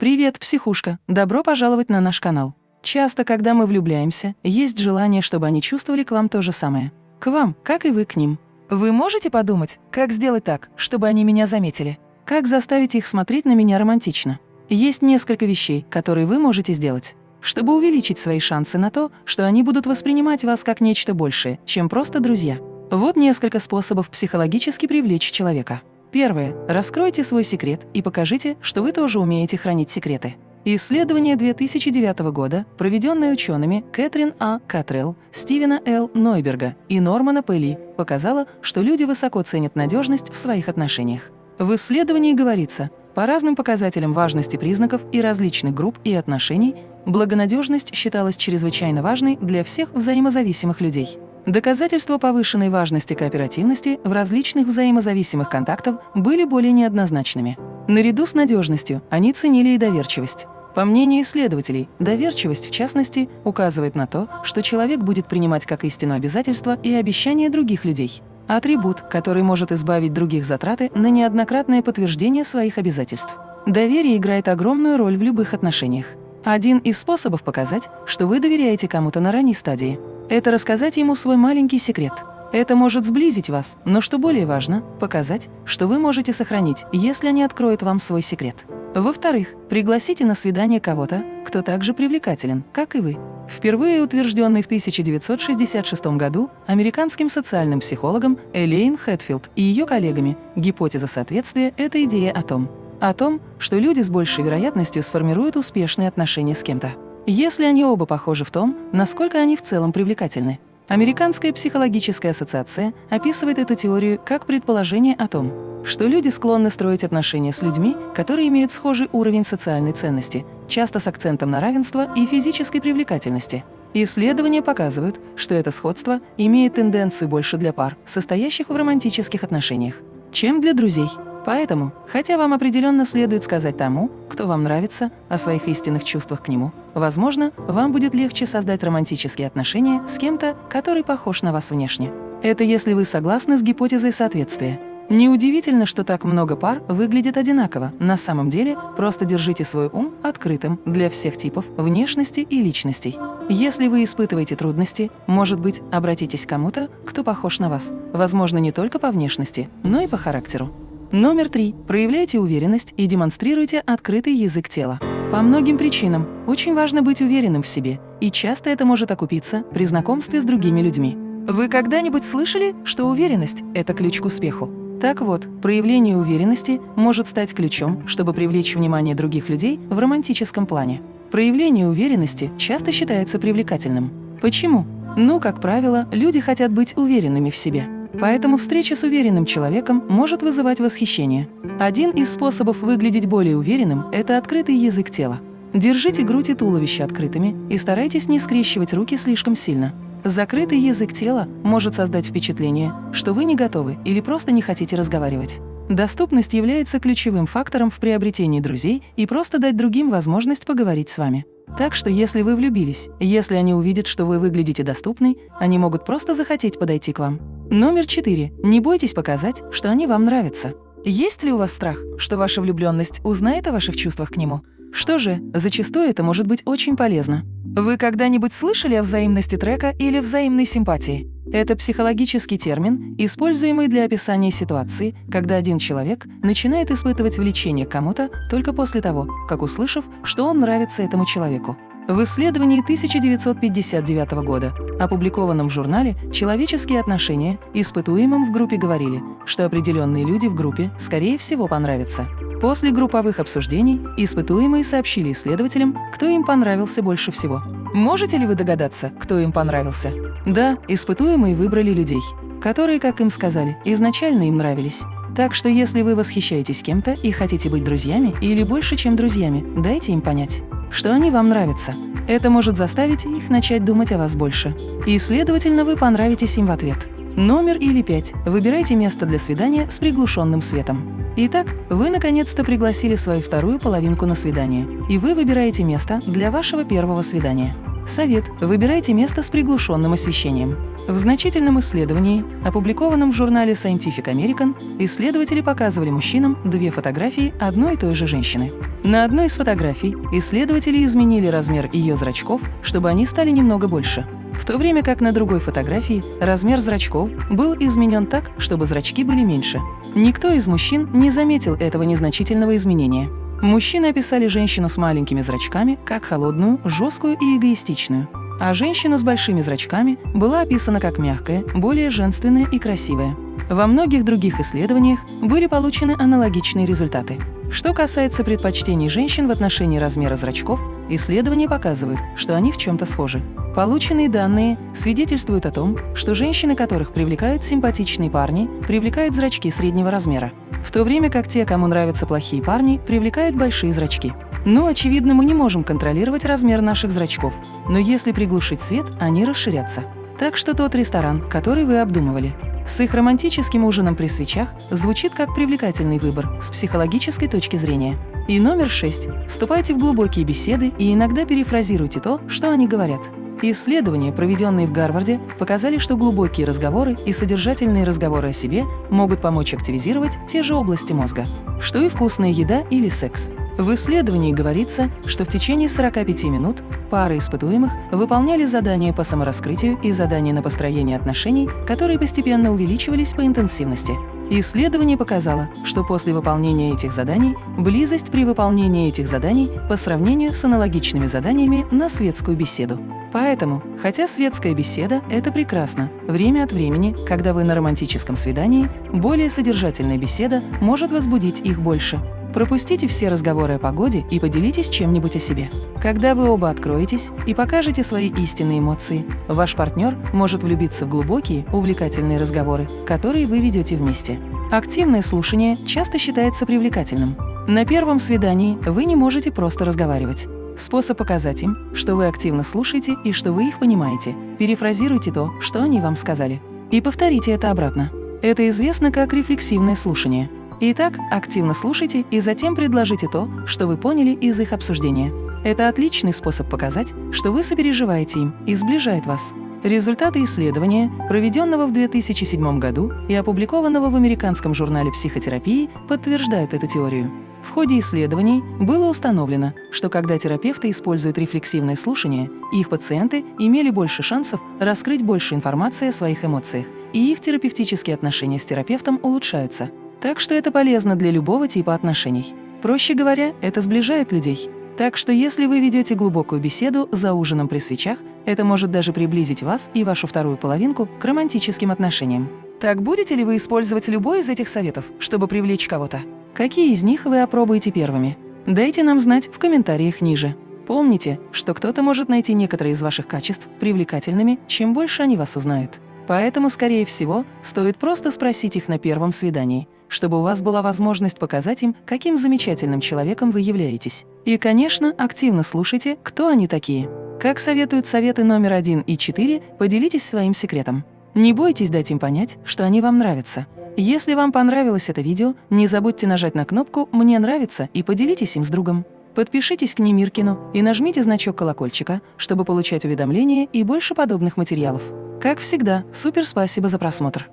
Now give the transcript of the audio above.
Привет, психушка! Добро пожаловать на наш канал. Часто, когда мы влюбляемся, есть желание, чтобы они чувствовали к вам то же самое. К вам, как и вы к ним. Вы можете подумать, как сделать так, чтобы они меня заметили? Как заставить их смотреть на меня романтично? Есть несколько вещей, которые вы можете сделать, чтобы увеличить свои шансы на то, что они будут воспринимать вас как нечто большее, чем просто друзья. Вот несколько способов психологически привлечь человека. Первое. Раскройте свой секрет и покажите, что вы тоже умеете хранить секреты. Исследование 2009 года, проведенное учеными Кэтрин А. Катрелл, Стивена Л. Нойберга и Нормана Пелли, показало, что люди высоко ценят надежность в своих отношениях. В исследовании говорится, по разным показателям важности признаков и различных групп и отношений, благонадежность считалась чрезвычайно важной для всех взаимозависимых людей. Доказательства повышенной важности кооперативности в различных взаимозависимых контактах были более неоднозначными. Наряду с надежностью они ценили и доверчивость. По мнению исследователей, доверчивость, в частности, указывает на то, что человек будет принимать как истину обязательства и обещания других людей. Атрибут, который может избавить других затраты на неоднократное подтверждение своих обязательств. Доверие играет огромную роль в любых отношениях. Один из способов показать, что вы доверяете кому-то на ранней стадии – это рассказать ему свой маленький секрет. Это может сблизить вас, но что более важно, показать, что вы можете сохранить, если они откроют вам свой секрет. Во-вторых, пригласите на свидание кого-то, кто также привлекателен, как и вы. Впервые утвержденный в 1966 году американским социальным психологом Элейн Хэтфилд и ее коллегами гипотеза соответствия – это идея о том, о том, что люди с большей вероятностью сформируют успешные отношения с кем-то если они оба похожи в том, насколько они в целом привлекательны. Американская психологическая ассоциация описывает эту теорию как предположение о том, что люди склонны строить отношения с людьми, которые имеют схожий уровень социальной ценности, часто с акцентом на равенство и физической привлекательности. Исследования показывают, что это сходство имеет тенденцию больше для пар, состоящих в романтических отношениях, чем для друзей. Поэтому, хотя вам определенно следует сказать тому, кто вам нравится, о своих истинных чувствах к нему, возможно, вам будет легче создать романтические отношения с кем-то, который похож на вас внешне. Это если вы согласны с гипотезой соответствия. Неудивительно, что так много пар выглядит одинаково. На самом деле, просто держите свой ум открытым для всех типов внешности и личностей. Если вы испытываете трудности, может быть, обратитесь к кому-то, кто похож на вас. Возможно, не только по внешности, но и по характеру. Номер три. Проявляйте уверенность и демонстрируйте открытый язык тела. По многим причинам очень важно быть уверенным в себе, и часто это может окупиться при знакомстве с другими людьми. Вы когда-нибудь слышали, что уверенность – это ключ к успеху? Так вот, проявление уверенности может стать ключом, чтобы привлечь внимание других людей в романтическом плане. Проявление уверенности часто считается привлекательным. Почему? Ну, как правило, люди хотят быть уверенными в себе. Поэтому встреча с уверенным человеком может вызывать восхищение. Один из способов выглядеть более уверенным – это открытый язык тела. Держите грудь и туловище открытыми и старайтесь не скрещивать руки слишком сильно. Закрытый язык тела может создать впечатление, что вы не готовы или просто не хотите разговаривать. Доступность является ключевым фактором в приобретении друзей и просто дать другим возможность поговорить с вами. Так что если вы влюбились, если они увидят, что вы выглядите доступной, они могут просто захотеть подойти к вам. Номер четыре. Не бойтесь показать, что они вам нравятся. Есть ли у вас страх, что ваша влюбленность узнает о ваших чувствах к нему? Что же, зачастую это может быть очень полезно. Вы когда-нибудь слышали о взаимности трека или взаимной симпатии? Это психологический термин, используемый для описания ситуации, когда один человек начинает испытывать влечение к кому-то только после того, как услышав, что он нравится этому человеку. В исследовании 1959 года, опубликованном в журнале «Человеческие отношения», испытуемым в группе говорили, что определенные люди в группе, скорее всего, понравятся. После групповых обсуждений испытуемые сообщили исследователям, кто им понравился больше всего. Можете ли вы догадаться, кто им понравился? Да, испытуемые выбрали людей, которые, как им сказали, изначально им нравились. Так что если вы восхищаетесь кем-то и хотите быть друзьями или больше, чем друзьями, дайте им понять что они вам нравятся. Это может заставить их начать думать о вас больше. И, следовательно, вы понравитесь им в ответ. Номер или пять. Выбирайте место для свидания с приглушенным светом. Итак, вы наконец-то пригласили свою вторую половинку на свидание, и вы выбираете место для вашего первого свидания. Совет – выбирайте место с приглушенным освещением. В значительном исследовании, опубликованном в журнале Scientific American, исследователи показывали мужчинам две фотографии одной и той же женщины. На одной из фотографий исследователи изменили размер ее зрачков, чтобы они стали немного больше. В то время как на другой фотографии размер зрачков был изменен так, чтобы зрачки были меньше. Никто из мужчин не заметил этого незначительного изменения. Мужчины описали женщину с маленькими зрачками как холодную, жесткую и эгоистичную, а женщина с большими зрачками была описана как мягкая, более женственная и красивая. Во многих других исследованиях были получены аналогичные результаты. Что касается предпочтений женщин в отношении размера зрачков, исследования показывают, что они в чем-то схожи. Полученные данные свидетельствуют о том, что женщины, которых привлекают симпатичные парни, привлекают зрачки среднего размера в то время как те, кому нравятся плохие парни, привлекают большие зрачки. Ну, очевидно, мы не можем контролировать размер наших зрачков, но если приглушить свет, они расширятся. Так что тот ресторан, который вы обдумывали, с их романтическим ужином при свечах звучит как привлекательный выбор с психологической точки зрения. И номер шесть. Вступайте в глубокие беседы и иногда перефразируйте то, что они говорят. Исследования, проведенные в Гарварде, показали, что глубокие разговоры и содержательные разговоры о себе могут помочь активизировать те же области мозга, что и вкусная еда или секс. В исследовании говорится, что в течение 45 минут пары испытуемых выполняли задания по самораскрытию и задания на построение отношений, которые постепенно увеличивались по интенсивности. Исследование показало, что после выполнения этих заданий близость при выполнении этих заданий по сравнению с аналогичными заданиями на светскую беседу. Поэтому, хотя светская беседа – это прекрасно, время от времени, когда вы на романтическом свидании, более содержательная беседа может возбудить их больше. Пропустите все разговоры о погоде и поделитесь чем-нибудь о себе. Когда вы оба откроетесь и покажете свои истинные эмоции, ваш партнер может влюбиться в глубокие, увлекательные разговоры, которые вы ведете вместе. Активное слушание часто считается привлекательным. На первом свидании вы не можете просто разговаривать. Способ показать им, что вы активно слушаете и что вы их понимаете. Перефразируйте то, что они вам сказали. И повторите это обратно. Это известно как рефлексивное слушание. Итак, активно слушайте и затем предложите то, что вы поняли из их обсуждения. Это отличный способ показать, что вы сопереживаете им и сближает вас. Результаты исследования, проведенного в 2007 году и опубликованного в американском журнале психотерапии, подтверждают эту теорию. В ходе исследований было установлено, что когда терапевты используют рефлексивное слушание, их пациенты имели больше шансов раскрыть больше информации о своих эмоциях, и их терапевтические отношения с терапевтом улучшаются. Так что это полезно для любого типа отношений. Проще говоря, это сближает людей. Так что если вы ведете глубокую беседу за ужином при свечах, это может даже приблизить вас и вашу вторую половинку к романтическим отношениям. Так будете ли вы использовать любой из этих советов, чтобы привлечь кого-то? Какие из них вы опробуете первыми? Дайте нам знать в комментариях ниже. Помните, что кто-то может найти некоторые из ваших качеств привлекательными, чем больше они вас узнают. Поэтому, скорее всего, стоит просто спросить их на первом свидании – чтобы у вас была возможность показать им, каким замечательным человеком вы являетесь. И, конечно, активно слушайте, кто они такие. Как советуют советы номер один и четыре, поделитесь своим секретом. Не бойтесь дать им понять, что они вам нравятся. Если вам понравилось это видео, не забудьте нажать на кнопку «Мне нравится» и поделитесь им с другом. Подпишитесь к Немиркину и нажмите значок колокольчика, чтобы получать уведомления и больше подобных материалов. Как всегда, супер спасибо за просмотр!